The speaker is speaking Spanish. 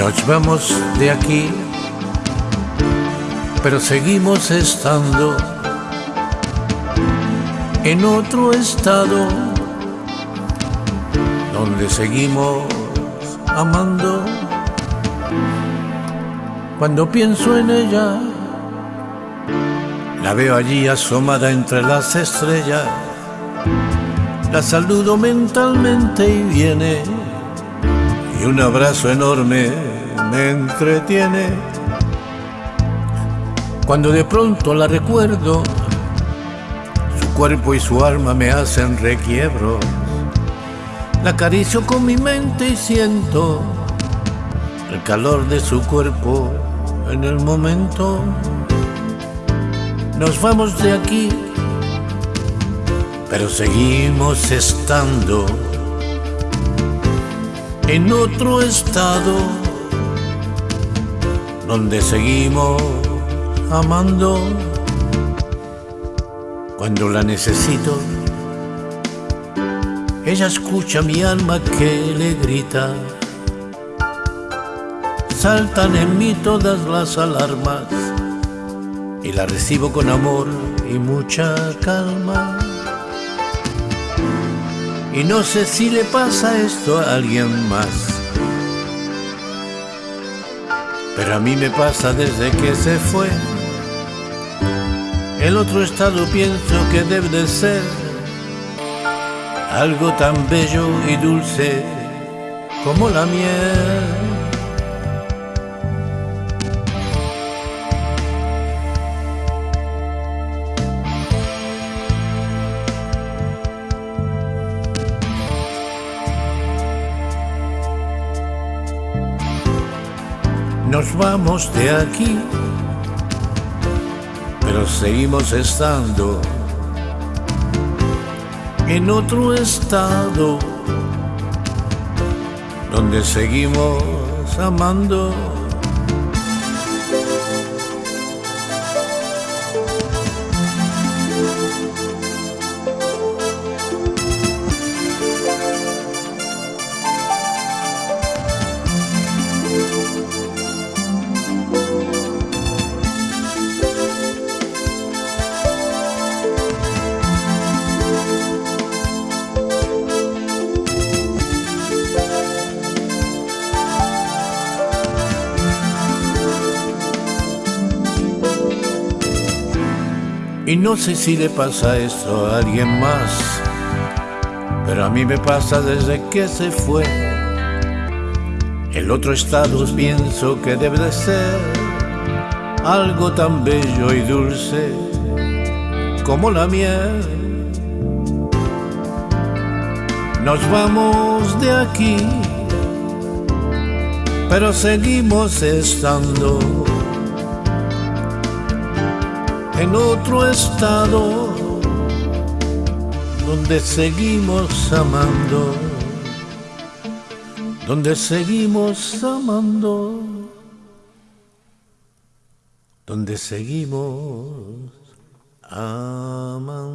Nos vamos de aquí, pero seguimos estando en otro estado donde seguimos amando. Cuando pienso en ella, la veo allí asomada entre las estrellas, la saludo mentalmente y viene, y un abrazo enorme me entretiene. Cuando de pronto la recuerdo, su cuerpo y su alma me hacen requiebros. La acaricio con mi mente y siento el calor de su cuerpo en el momento. Nos vamos de aquí, pero seguimos estando en otro estado donde seguimos amando cuando la necesito. Ella escucha mi alma que le grita. Saltan en mí todas las alarmas y la recibo con amor y mucha calma. Y no sé si le pasa esto a alguien más. Pero a mí me pasa desde que se fue. El otro estado pienso que debe de ser algo tan bello y dulce como la miel. Nos vamos de aquí, pero seguimos estando en otro estado donde seguimos amando. Y no sé si le pasa esto a alguien más, pero a mí me pasa desde que se fue. El otro estado pienso que debe de ser algo tan bello y dulce como la miel. Nos vamos de aquí, pero seguimos estando en otro estado donde seguimos amando, donde seguimos amando, donde seguimos amando.